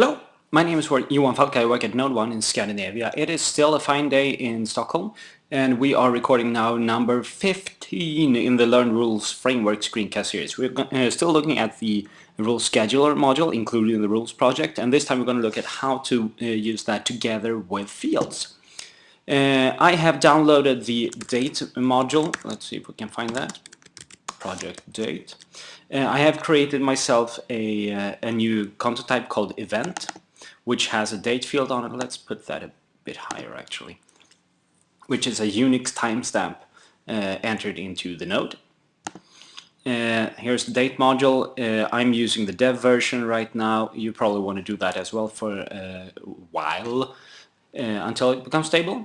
Hello, my name is Johan Falk. I work at NodeOne in Scandinavia. It is still a fine day in Stockholm and we are recording now number 15 in the Learn Rules Framework screencast series. We're uh, still looking at the Rules Scheduler module, included in the Rules project, and this time we're going to look at how to uh, use that together with fields. Uh, I have downloaded the date module. Let's see if we can find that. Project date. Uh, I have created myself a, uh, a new content type called event, which has a date field on it. Let's put that a bit higher actually, which is a Unix timestamp uh, entered into the node. Uh, here's the date module. Uh, I'm using the dev version right now. You probably want to do that as well for a while uh, until it becomes stable.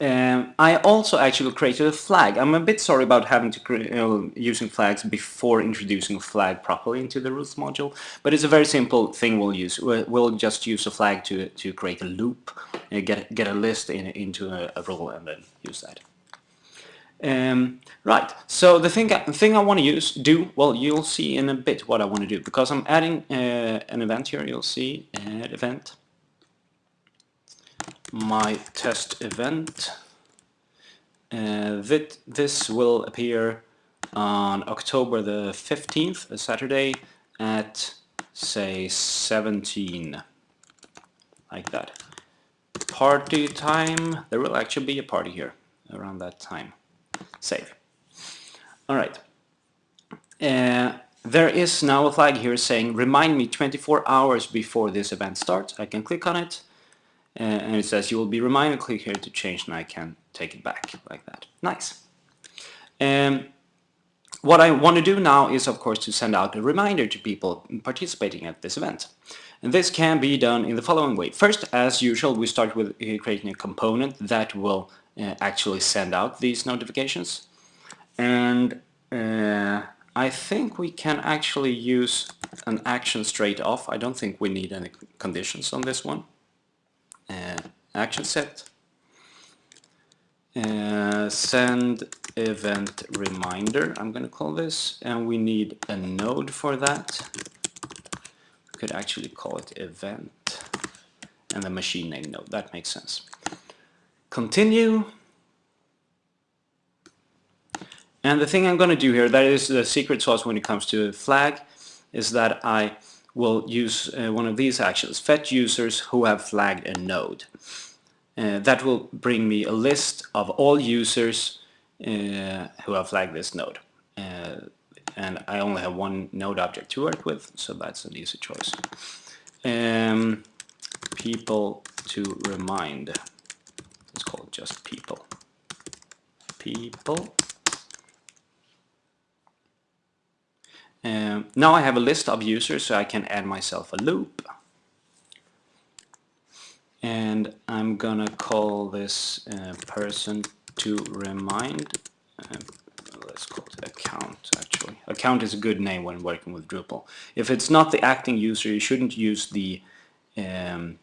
Um, I also actually created a flag. I'm a bit sorry about having to using flags before introducing a flag properly into the rules module, but it's a very simple thing we'll use. We'll just use a flag to to create a loop, uh, get get a list in, into a, a, rule, and then use that. Um, right. So the thing the thing I want to use do well, you'll see in a bit what I want to do because I'm adding uh, an event here. You'll see add event my test event. Uh, that this will appear on October the 15th, a Saturday, at say 17, like that. Party time, there will actually be a party here around that time. Save. Alright. Uh, there is now a flag here saying remind me 24 hours before this event starts. I can click on it and it says you will be reminded click here to change and I can take it back like that. Nice. Um, what I want to do now is of course to send out a reminder to people participating at this event. And this can be done in the following way. First as usual we start with uh, creating a component that will uh, actually send out these notifications. And uh, I think we can actually use an action straight off. I don't think we need any conditions on this one action set. Uh, send event reminder I'm gonna call this and we need a node for that. We could actually call it event and the machine name node. That makes sense. Continue. And the thing I'm gonna do here that is the secret sauce when it comes to flag is that I will use uh, one of these actions, fetch users who have flagged a node. Uh, that will bring me a list of all users uh, who have flagged this node. Uh, and I only have one node object to work with, so that's an easy choice. Um, people to remind. Let's call it just people. People Um, now I have a list of users so I can add myself a loop. And I'm gonna call this uh, person to remind. Uh, let's call it account actually. Account is a good name when working with Drupal. If it's not the acting user, you shouldn't use the um,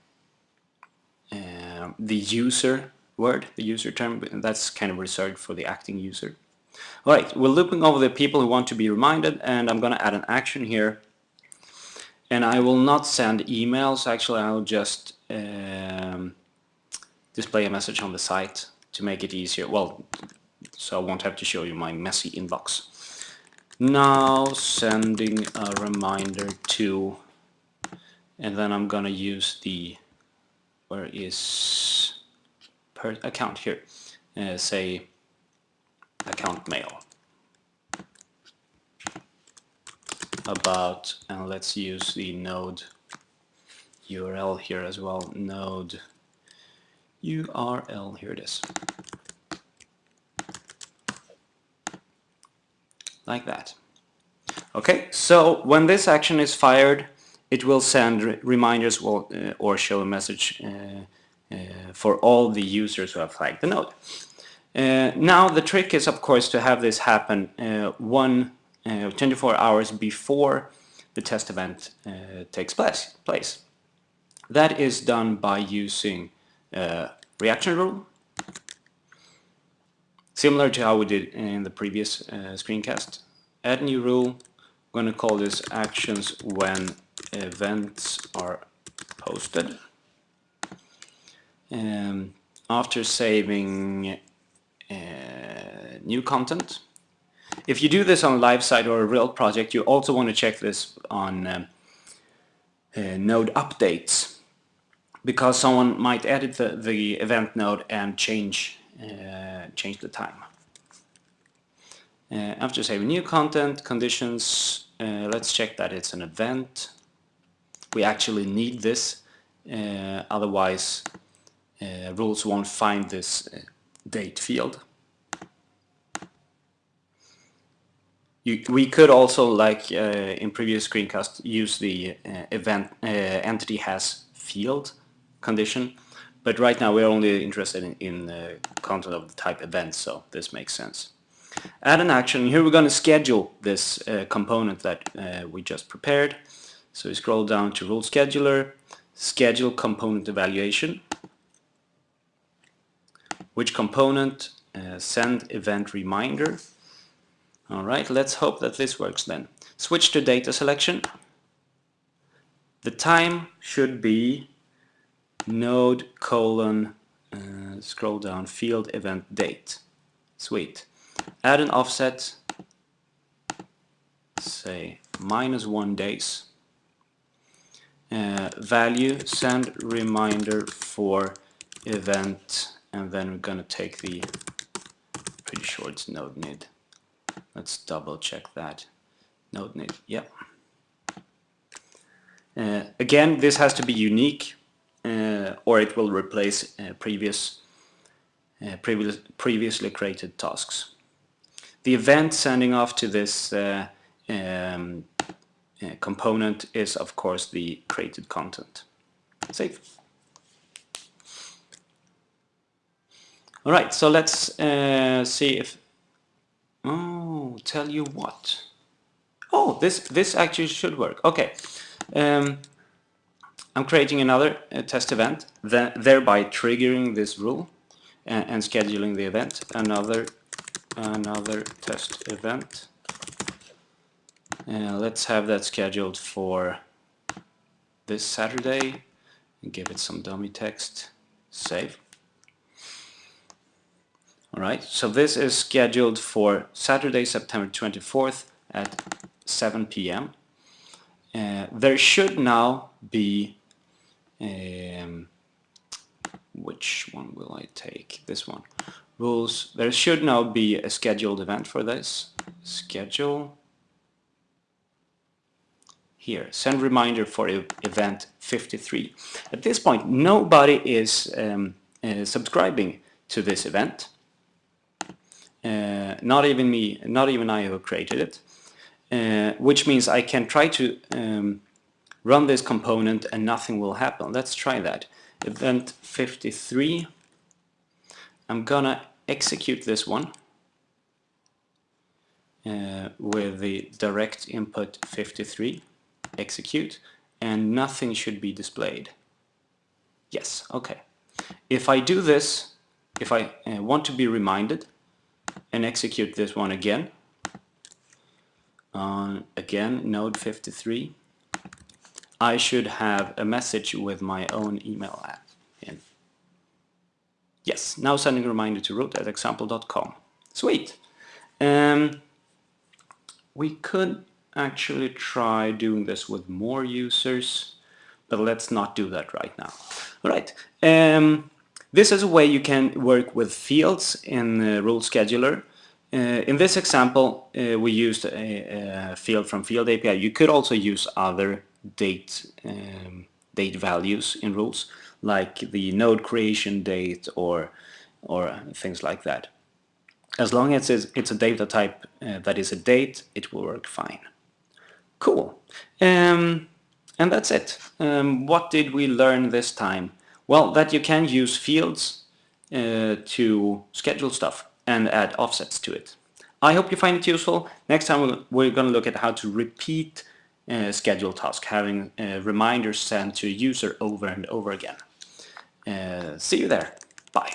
uh, the user word, the user term. That's kind of reserved for the acting user. Alright, we're looping over the people who want to be reminded and I'm going to add an action here. And I will not send emails, actually I'll just um, display a message on the site to make it easier. Well, so I won't have to show you my messy inbox. Now sending a reminder to, and then I'm gonna use the, where is per account here, uh, say account mail. About and let's use the node URL here as well node URL here it is. Like that. Okay so when this action is fired it will send re reminders will, uh, or show a message uh, uh, for all the users who have flagged the node now the trick is of course to have this happen uh, one uh, 24 hours before the test event uh, takes place, place. That is done by using uh, reaction rule similar to how we did in the previous uh, screencast. Add new rule, I'm going to call this actions when events are posted. Um, after saving uh, new content. If you do this on a live site or a real project, you also want to check this on um, uh, node updates because someone might edit the, the event node and change uh, change the time. Uh, after saving new content, conditions, uh, let's check that it's an event. We actually need this, uh, otherwise rules won't find this date field. You, we could also, like uh, in previous screencast, use the uh, event uh, entity has field condition, but right now we're only interested in, in content of the type event, so this makes sense. Add an action. Here we're going to schedule this uh, component that uh, we just prepared. So we scroll down to rule scheduler, schedule component evaluation, which component uh, send event reminder. Alright, let's hope that this works then. Switch to data selection. The time should be node colon uh, scroll down field event date. Sweet. Add an offset, say minus one days. Uh, value send reminder for event and then we're gonna take the pretty sure it's node nid. Let's double check that node nid. Yep. Uh, again this has to be unique uh, or it will replace uh, previous uh, previous previously created tasks. The event sending off to this uh, um, uh, component is of course the created content. Save All right, so let's uh, see if. Oh, tell you what. Oh, this this actually should work. Okay, um, I'm creating another uh, test event, th thereby triggering this rule and, and scheduling the event. Another another test event. Uh, let's have that scheduled for this Saturday. Give it some dummy text. Save. Alright, so this is scheduled for Saturday, September 24th at 7 p.m. Uh, there should now be, um, which one will I take? This one. Rules, there should now be a scheduled event for this. Schedule. Here, send reminder for event 53. At this point, nobody is um, uh, subscribing to this event. Uh, not even me, not even I who created it, uh, which means I can try to um, run this component and nothing will happen. Let's try that. Event 53, I'm gonna execute this one uh, with the direct input 53, execute, and nothing should be displayed. Yes, okay. If I do this, if I uh, want to be reminded, and execute this one again. On again node 53 I should have a message with my own email app in yes now sending a reminder to root at example.com sweet. Um, we could actually try doing this with more users but let's not do that right now. All right um, this is a way you can work with fields in the Rule Scheduler. Uh, in this example, uh, we used a, a, field from Field API. You could also use other date um, date values in rules, like the node creation date or or things like that. As long as it's, it's a data type uh, that is a date, it will work fine. Cool. Um, and that's it. Um, what did we learn this time? Well, that you can use fields uh, to schedule stuff and add offsets to it. I hope you find it useful. Next time we're going to look at how to repeat uh, schedule task, having uh, reminders sent to a user over and over again. Uh, see you there. Bye.